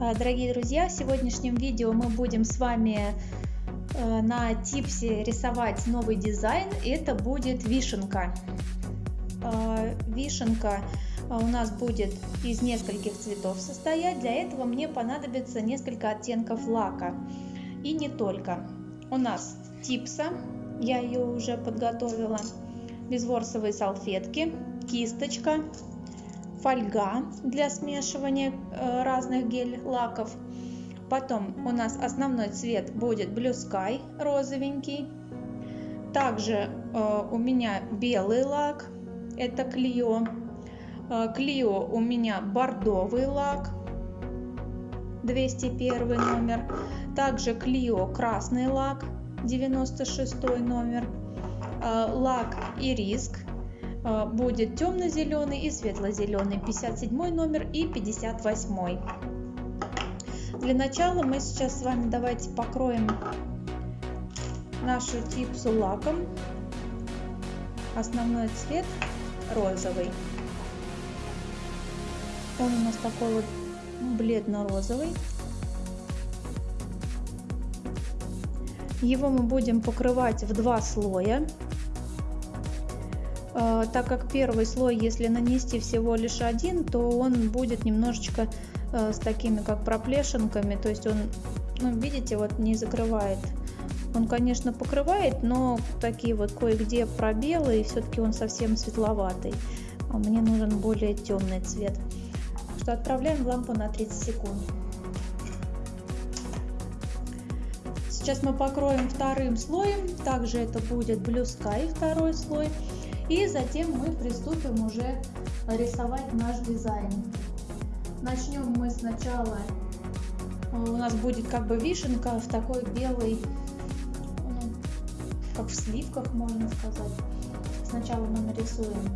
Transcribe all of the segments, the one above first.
А, дорогие друзья, в сегодняшнем видео мы будем с вами э, на типсе рисовать новый дизайн. Это будет вишенка. А, вишенка у нас будет из нескольких цветов состоять. Для этого мне понадобится несколько оттенков лака. И не только. У нас типса, я ее уже подготовила, безворсовые салфетки, кисточка, фольга для смешивания э, разных гель-лаков. Потом у нас основной цвет будет Blue Sky, розовенький. Также э, у меня белый лак, это Clio. Клио у меня бордовый лак, 201 номер. Также Клио красный лак, 96 номер. Э, лак Ириск Э, будет темно-зеленый и светло-зеленый, 57 номер и 58. Для начала мы сейчас с вами давайте покроем нашу типсу лаком. Основной цвет розовый. Он у нас такой вот бледно-розовый. Его мы будем покрывать в два слоя. Э, так как первый слой, если нанести всего лишь один, то он будет немножечко э, с такими как проплешинками, то есть он, ну, видите, вот не закрывает. Он, конечно, покрывает, но такие вот кое-где пробелы, и все-таки он совсем светловатый. А мне нужен более темный цвет. Что отправляем лампу на 30 секунд. Сейчас мы покроем вторым слоем. Также это будет Blue Sky второй слой. И затем мы приступим уже рисовать наш дизайн. Начнем мы сначала, у нас будет как бы вишенка в такой белой, ну, как в сливках можно сказать. Сначала мы нарисуем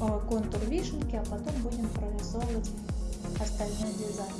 э, контур вишенки, а потом будем прорисовывать остальной дизайн.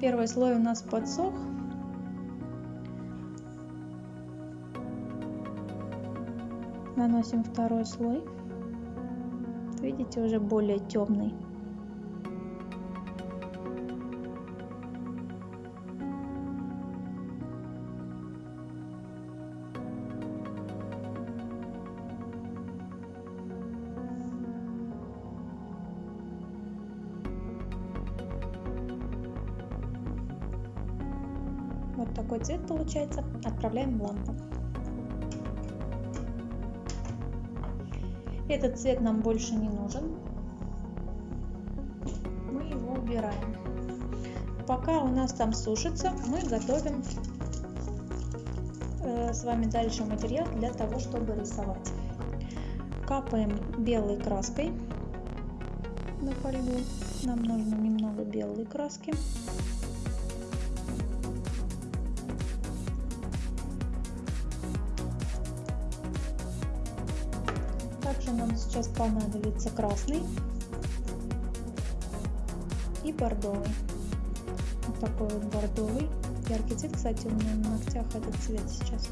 Первый слой у нас подсох, наносим второй слой видите уже более темный Вот такой цвет получается. Отправляем в лампу. Этот цвет нам больше не нужен. Мы его убираем. Пока у нас там сушится, мы готовим э, с вами дальше материал для того, чтобы рисовать. Капаем белой краской на фольгу. Нам нужно немного белой краски. Также нам сейчас понадобится красный и бордовый. Вот такой вот бордовый. Яркий цвет, кстати, у меня на ногтях этот цвет сейчас.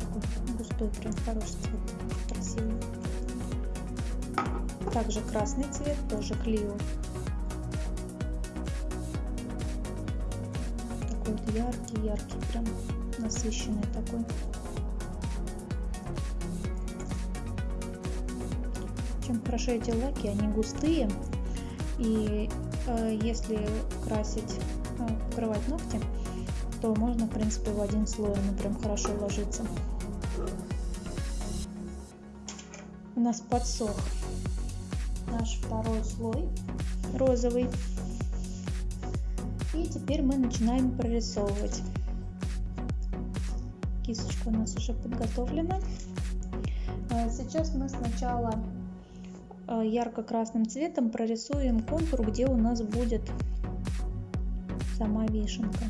какой густой, прям хороший цвет, красивый. Также красный цвет, тоже Клио вот яркий, яркий, прям насыщенный такой. Чем хорошо эти лаки, они густые. И э, если красить, э, покрывать ногти, то можно, в принципе, в один слой, он прям хорошо ложится. У нас подсох наш второй слой розовый. И теперь мы начинаем прорисовывать. Кисточка у нас уже подготовлена. А, сейчас мы сначала а, ярко-красным цветом прорисуем контур, где у нас будет сама вишенка.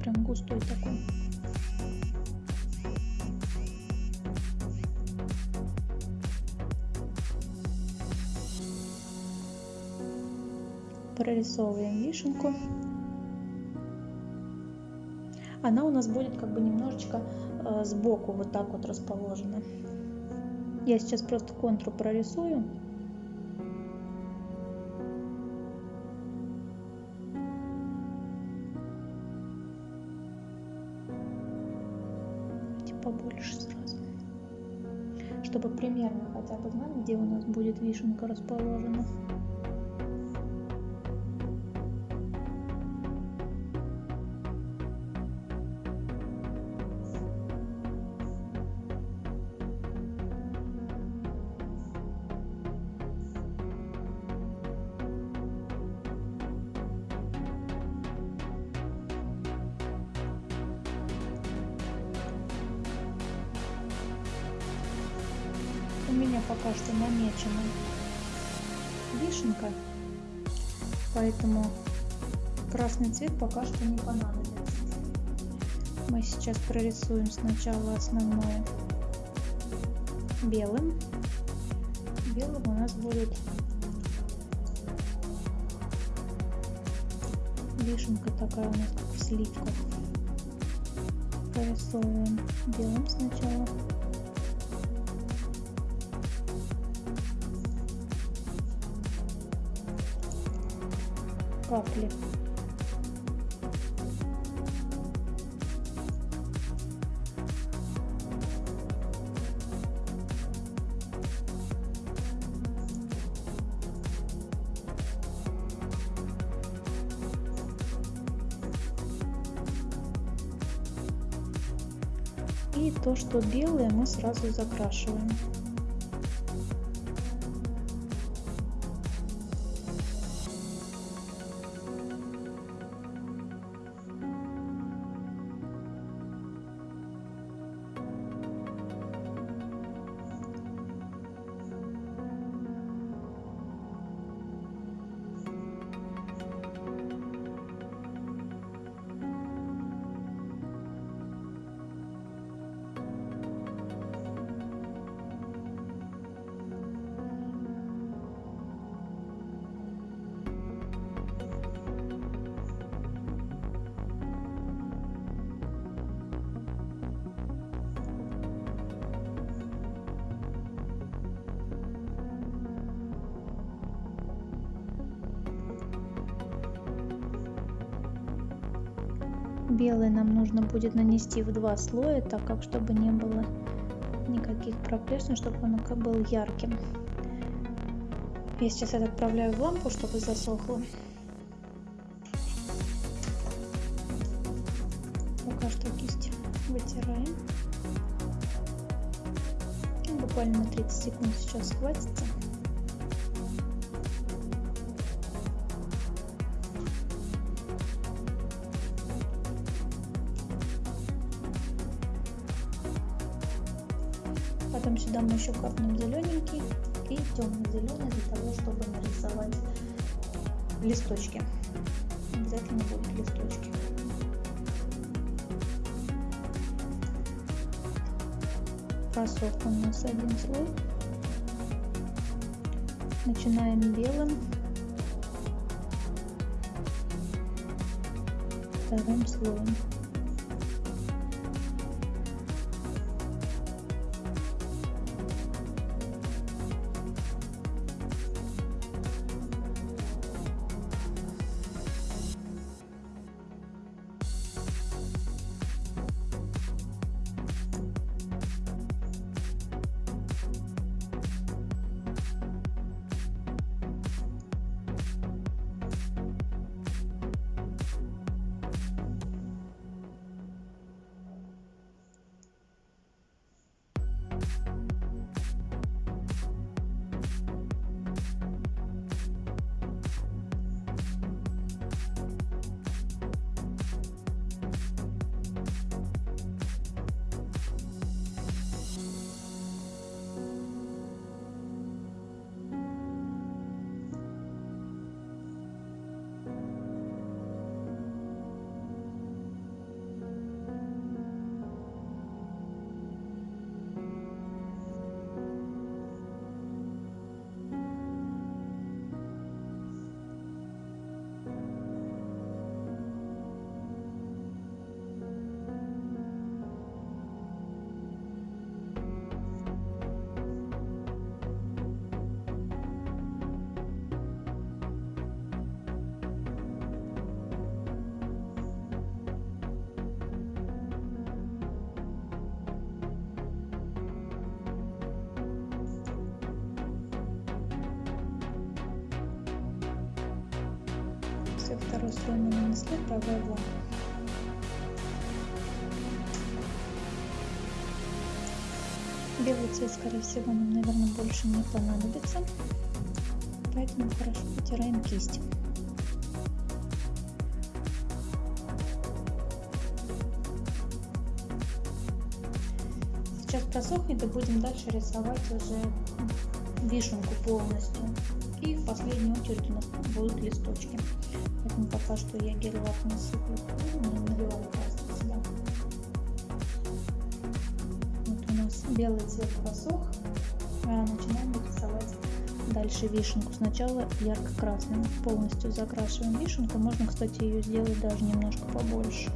Прям густой такой. Прорисовываем вишенку. она у нас будет как бы немножечко э, сбоку вот так вот расположена. Я сейчас просто контур прорисую. побольше сразу чтобы примерно хотя бы знать где у нас будет вишенка расположена меня пока что намечена вишенка, поэтому красный цвет пока что не понадобится. Мы сейчас прорисуем сначала основное белым. Белым у нас будет вишенка такая у нас как в сливках. Прорисовываем белым сначала. Капли. И то, что белое, мы сразу закрашиваем. Белый нам нужно будет нанести в два слоя так как чтобы не было никаких проплешин чтобы он был ярким. Я сейчас это отправляю в лампу чтобы засохло. Пока что кисть вытираем. Буквально на 30 секунд сейчас хватится Потом сюда мы еще капнем зелененький и темно-зеленый для того, чтобы нарисовать листочки. Обязательно будут листочки. Просох у нас один слой. Начинаем белым. Вторым слоем. Слой мы нанесли, правая вон. Белый цвет, скорее всего, нам, наверное, больше не понадобится. Поэтому хорошо потираем кисть. Сейчас просохнет и будем дальше рисовать уже вишенку полностью. И в последнюю очередь у нас будут листочки. Поэтому пока что я гель-лак не сыплю, наливаю краску сюда. Вот у нас белый цвет просох. А начинаем рисовать дальше вишенку. Сначала ярко-красным. Полностью закрашиваем вишенку. Можно, кстати, ее сделать даже немножко побольше.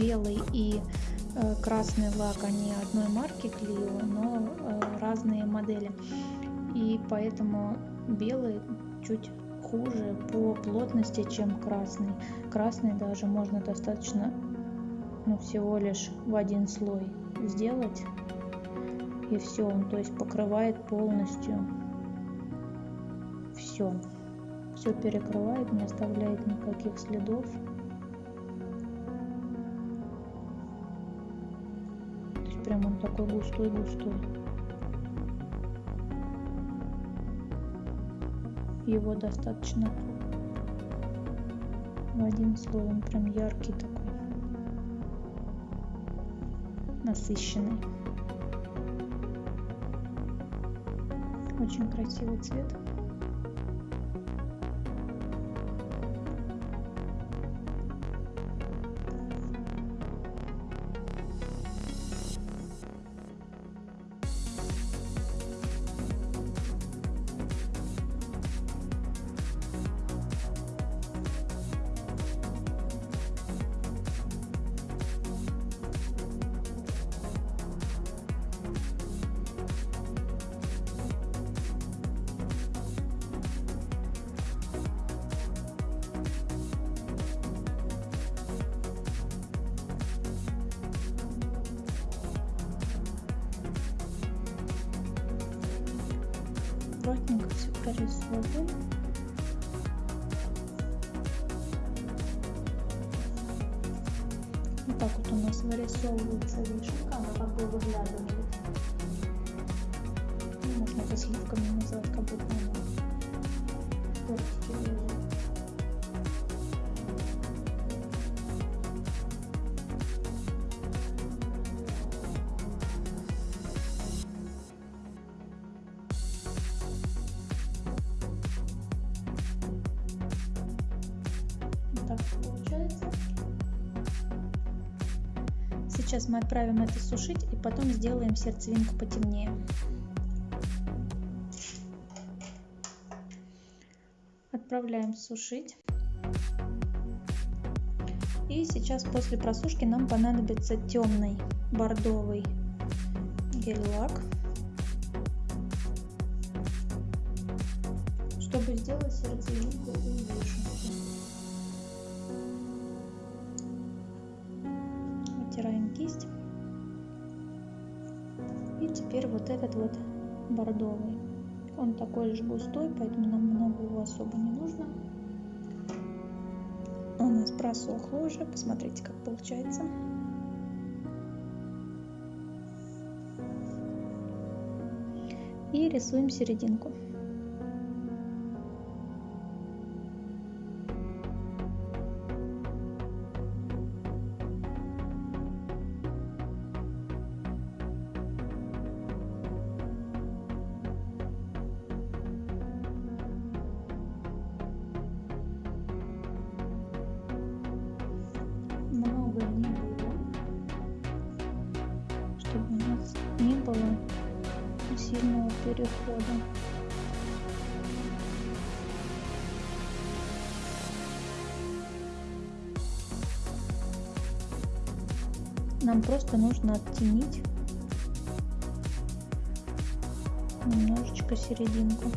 Белый и э, красный лак, они одной марки Clio, но э, разные модели. И поэтому белый чуть хуже по плотности, чем красный. Красный даже можно достаточно ну, всего лишь в один слой сделать и все он то есть покрывает полностью все все перекрывает не оставляет никаких следов прям он такой густой густой его достаточно в один слой он прям яркий такой насыщенный Очень красивый цвет. Прорисовываем. Вот так вот у нас вырисовывается вишенка, она как бы выглядывает. Можно это сливками назвать, как будто она тортики мы отправим это сушить и потом сделаем сердцевинку потемнее. Отправляем сушить. И сейчас после просушки нам понадобится темный бордовый гель-лак, чтобы сделать сердцевинку у вишенки. Теперь вот этот вот бордовый. Он такой же густой, поэтому нам много его особо не нужно. У нас просохло уже. Посмотрите, как получается. И рисуем серединку. Сильного перехода. Нам просто нужно оттенить немножечко серединку.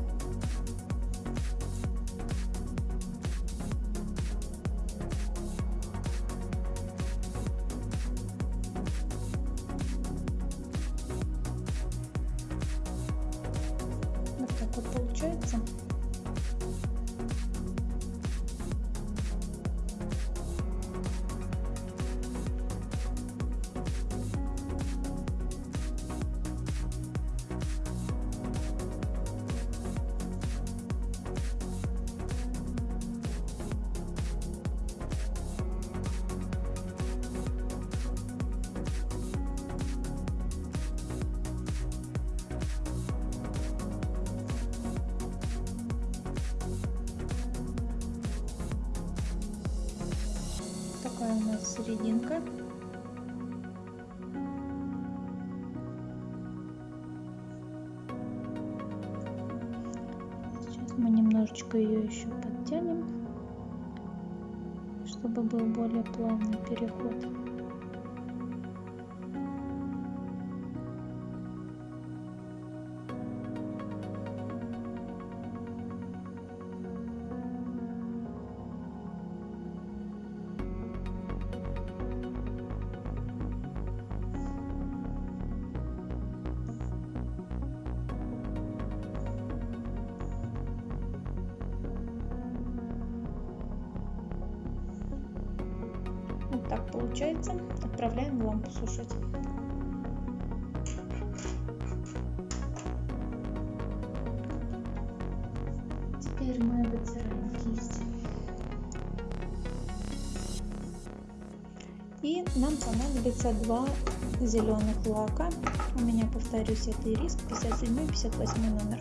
Серединка. Сейчас мы немножечко ее еще подтянем, чтобы был более плавный переход. Получается. Отправляем в лампу сушить. Теперь мы вытираем кисть. И нам понадобится два зеленых лака. У меня, повторюсь, это ириск 57 58 номер.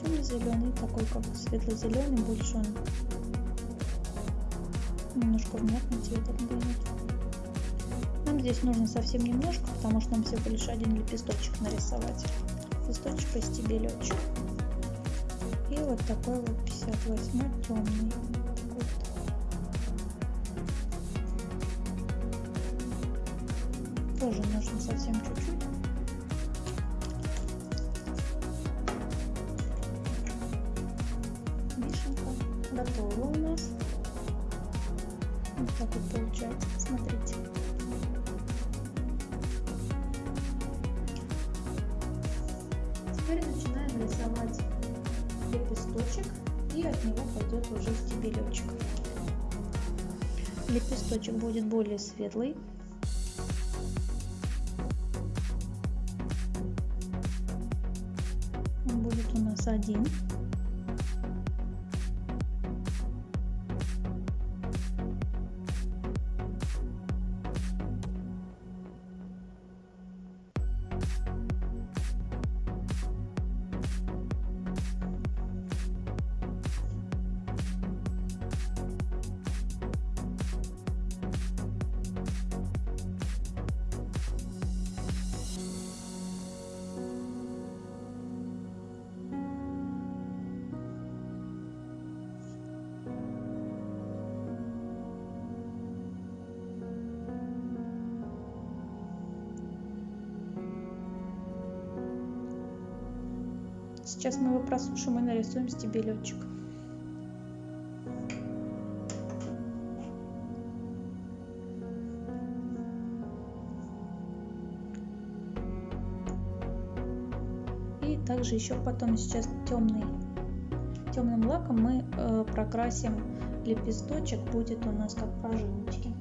Темно-зеленый, такой как светло-зеленый, больше он немножко внятный цвет отдает. Нам здесь нужно совсем немножко, потому что нам всего лишь один лепесточек нарисовать. Лепесточек и стебелечек. И вот такой вот 58 темный. Тоже нужно совсем чуть-чуть. Светлый. Он будет у нас один. Нарисуем стебелечек. И также еще потом сейчас темный, темным лаком мы э, прокрасим лепесточек, будет у нас как прожилочки.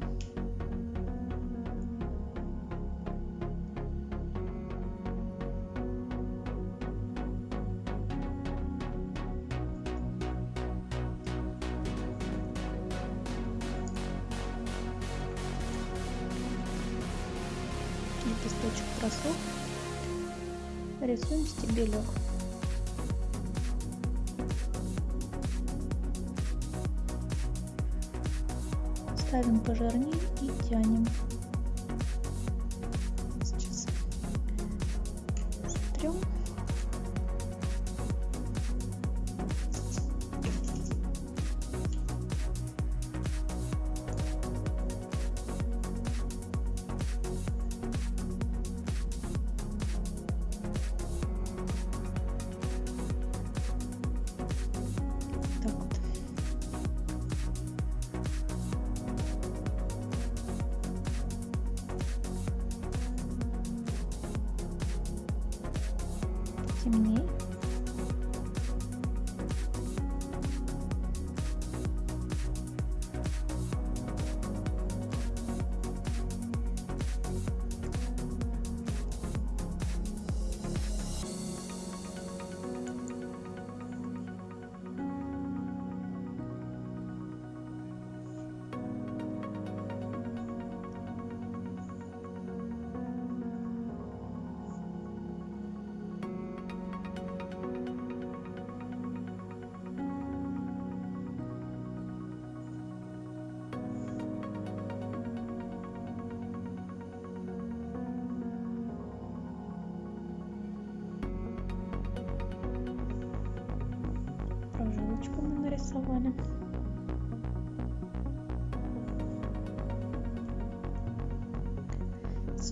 Рисуем стебелек. Ставим пожирнее и тянем. Сейчас сотрем.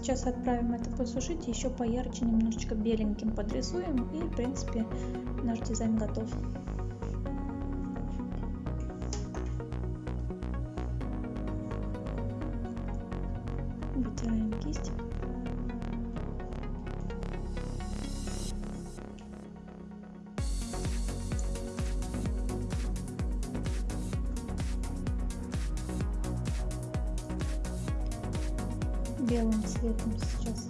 Сейчас отправим это посушить, еще поярче немножечко беленьким подрисуем и в принципе наш дизайн готов. Белым цветом сейчас.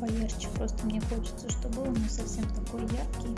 Поярче просто мне хочется чтобы он не совсем такой яркий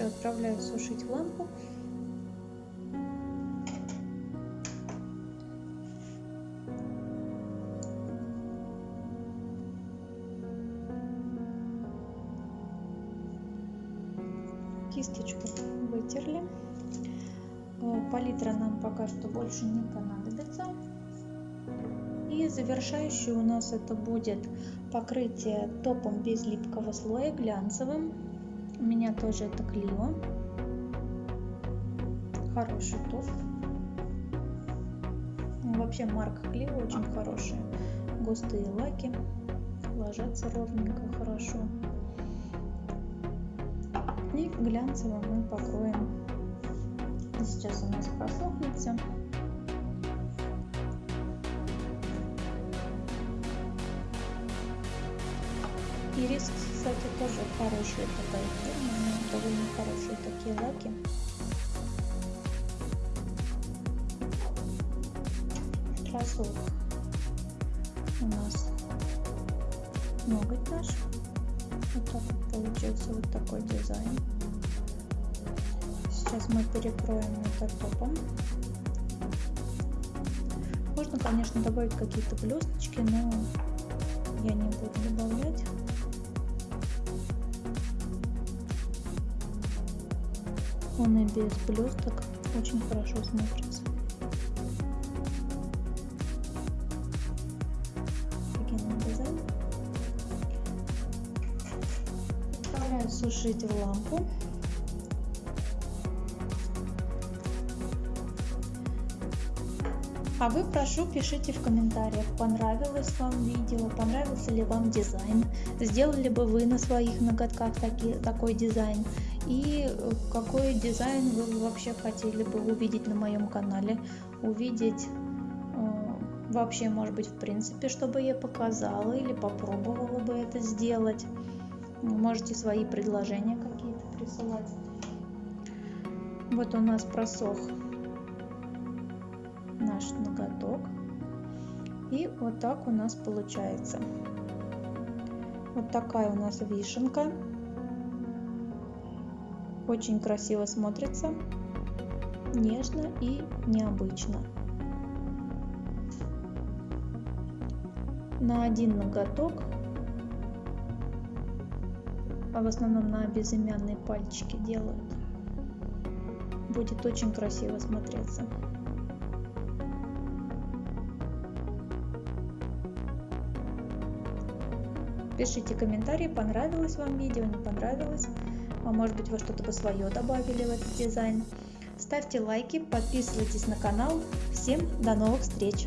Все, отправляю сушить в лампу. Кисточку вытерли. Э, палитра нам пока что больше не понадобится. И завершающий у нас это будет покрытие топом без липкого слоя глянцевым меня тоже это Клио. Хороший топ. Вообще марка Клио очень хорошая. Густые лаки. Ложатся ровненько, хорошо. И глянцевым мы покроем. Сейчас у нас просохнется. Ирис, кстати, тоже хорошая такая фирма, довольно хорошие такие лаки. Кроссовок у нас ноготь наш. Вот так вот получился вот такой дизайн. Сейчас мы перекроем это топом. Можно, конечно, добавить какие-то блесточки, но я не буду добавлять. Без блесток очень хорошо смотрится. Офигенный дизайн. Отправляю сушить в лампу. А вы, прошу, пишите в комментариях, понравилось вам видео, понравился ли вам дизайн, сделали бы вы на своих ноготках таки, такой дизайн и э, какой дизайн вы вообще хотели бы увидеть на моем канале, увидеть э, вообще, может быть, в принципе, чтобы я показала или попробовала бы это сделать. Можете свои предложения какие-то присылать. Вот у нас просох наш ноготок. И вот так у нас получается. Вот такая у нас вишенка. Очень красиво смотрится, нежно и необычно. На один ноготок, а в основном на безымянные пальчики делают, будет очень красиво смотреться. Пишите комментарии, понравилось вам видео, не понравилось. А может быть вы что-то бы свое добавили в этот дизайн. Ставьте лайки, подписывайтесь на канал. Всем до новых встреч!